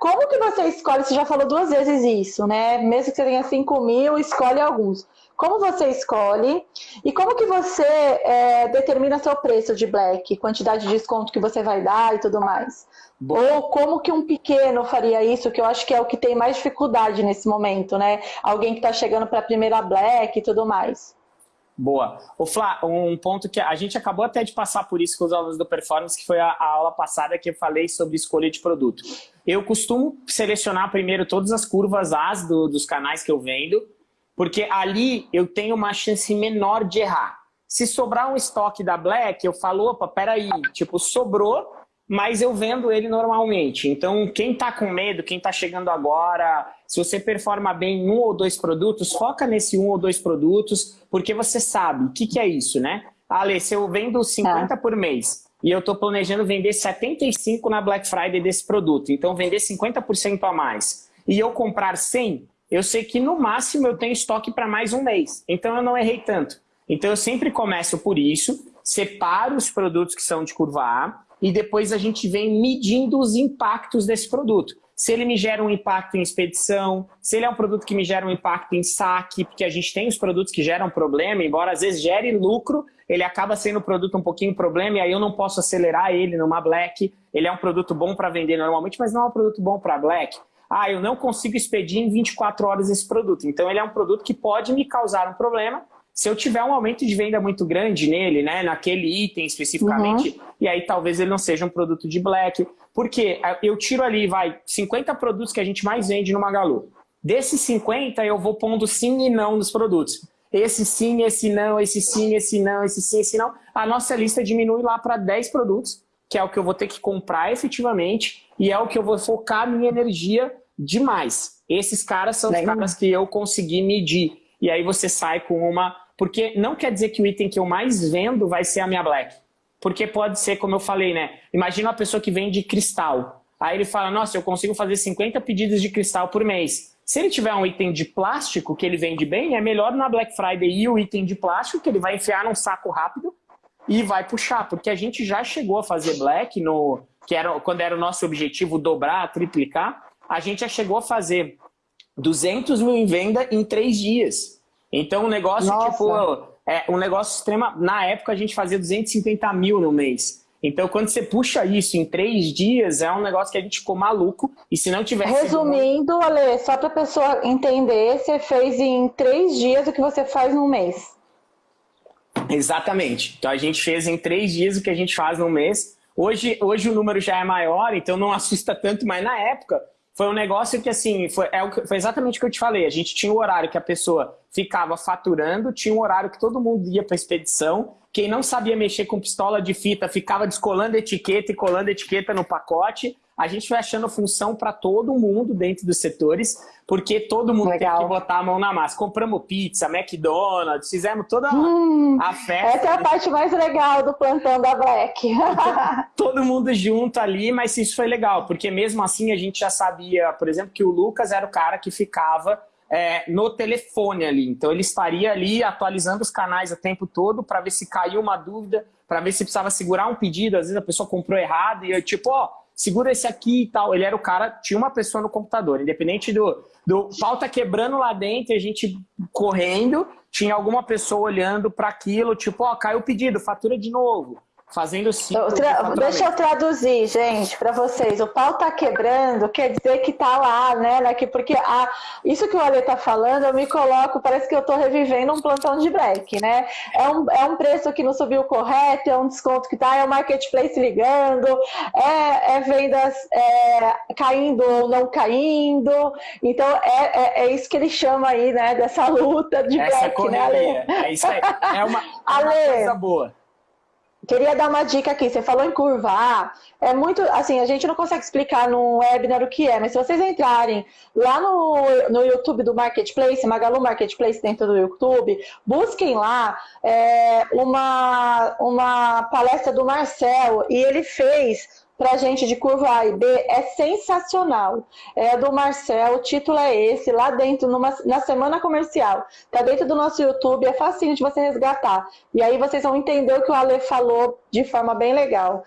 Como que você escolhe, você já falou duas vezes isso, né? Mesmo que você tenha 5 mil, escolhe alguns. Como você escolhe e como que você é, determina seu preço de black, quantidade de desconto que você vai dar e tudo mais? Ou como que um pequeno faria isso, que eu acho que é o que tem mais dificuldade nesse momento, né? Alguém que está chegando para a primeira black e tudo mais. Boa. O Flá, um ponto que a gente acabou até de passar por isso com os alunos do Performance, que foi a, a, aula passada que eu falei sobre escolha de produto. Eu costumo selecionar primeiro todas as curvas As do, dos canais que eu vendo, porque ali eu tenho uma chance menor de errar. Se sobrar um estoque da Black, eu falo, opa, peraí, tipo, sobrou, mas eu vendo ele normalmente. Então, quem está com medo, quem está chegando agora, se você performa bem em um ou dois produtos, foca nesse um ou dois produtos, porque você sabe o que, que é isso, né? Ale, se eu vendo 50 tá. por mês e eu estou planejando vender 75 na Black Friday desse produto, então vender 50% a mais, e eu comprar 100, eu sei que no máximo eu tenho estoque para mais um mês. Então eu não errei tanto. Então eu sempre começo por isso, separo os produtos que são de curva A, e depois a gente vem medindo os impactos desse produto. Se ele me gera um impacto em expedição, se ele é um produto que me gera um impacto em saque, porque a gente tem os produtos que geram problema, embora às vezes gere lucro, ele acaba sendo um produto um pouquinho problema e aí eu não posso acelerar ele numa black. Ele é um produto bom para vender normalmente, mas não é um produto bom para black. Ah, eu não consigo expedir em 24 horas esse produto. Então ele é um produto que pode me causar um problema se eu tiver um aumento de venda muito grande nele, né, naquele item especificamente, uhum. e aí talvez ele não seja um produto de black, porque eu tiro ali, vai, 50 produtos que a gente mais vende no Magalu. Desses 50, eu vou pondo sim e não nos produtos. Esse sim, esse não, esse sim, esse não, esse sim, esse não. A nossa lista diminui lá para 10 produtos, que é o que eu vou ter que comprar efetivamente, e é o que eu vou focar minha energia demais. Esses caras são os caras que eu consegui medir. E aí você sai com uma porque não quer dizer que o item que eu mais vendo vai ser a minha black. Porque pode ser, como eu falei, né? Imagina uma pessoa que vende cristal. Aí ele fala, nossa, eu consigo fazer 50 pedidos de cristal por mês. Se ele tiver um item de plástico que ele vende bem, é melhor na Black Friday ir o item de plástico, que ele vai enfiar num saco rápido e vai puxar. Porque a gente já chegou a fazer black, no, que era quando era o nosso objetivo dobrar, triplicar, a gente já chegou a fazer 200 mil em venda em três dias. Então, um negócio, Nossa. tipo, é um negócio extrema. Na época, a gente fazia 250 mil no mês. Então, quando você puxa isso em três dias, é um negócio que a gente ficou maluco. E se não tivesse... Resumindo, sido... Ale, só para a pessoa entender, você fez em três dias o que você faz no mês. Exatamente. Então, a gente fez em três dias o que a gente faz no mês. Hoje, hoje o número já é maior, então não assusta tanto, mas na época foi um negócio que, assim, foi, é, foi exatamente o que eu te falei. A gente tinha o horário que a pessoa ficava faturando, tinha um horário que todo mundo ia para expedição. Quem não sabia mexer com pistola de fita ficava descolando etiqueta e colando etiqueta no pacote. A gente foi achando função para todo mundo dentro dos setores, porque todo mundo Legal. tem que botar a mão na massa. Compramos pizza, McDonald's, fizemos toda hum, a festa. Essa é a parte mais legal do plantão da Black. todo mundo junto ali, mas isso foi legal, porque mesmo assim a gente já sabia, por exemplo, que o Lucas era o cara que ficava é, no telefone ali. Então ele estaria ali atualizando os canais o tempo todo para ver se caiu uma dúvida, para ver se precisava segurar um pedido. Às vezes a pessoa comprou errado e eu tipo, ó, segura esse aqui e tal. Ele era o cara, tinha uma pessoa no computador, independente do, do pau tá quebrando lá dentro, a gente correndo, tinha alguma pessoa olhando para aquilo, tipo, ó, caiu o pedido, fatura de novo fazendo ciclo Deixa eu traduzir, gente, para vocês. O pau tá quebrando, quer dizer que tá lá, né? né porque a, isso que o Ale tá falando, eu me coloco, parece que eu tô revivendo um plantão de black, né? É um, é um preço que não subiu correto, é um desconto que tá, é o marketplace ligando, é, é vendas é, caindo ou não caindo. Então, é, é, é, isso que ele chama aí, né? Dessa luta de Essa black, correria. né, Ale? É isso aí. É uma, é uma coisa boa. Queria dar uma dica aqui, você falou em curva A, é muito, assim, a gente não consegue explicar no webinar o que é, mas se vocês entrarem lá no, no YouTube do Marketplace, Magalu Marketplace dentro do YouTube, busquem lá é, uma, uma palestra do Marcel, e ele fez para gente de curva A e B é sensacional. É do Marcel, o título é esse, lá dentro, numa, na semana comercial. Tá dentro do nosso YouTube, é fácil de você resgatar. E aí vocês vão entender o que o Ale falou de forma bem legal.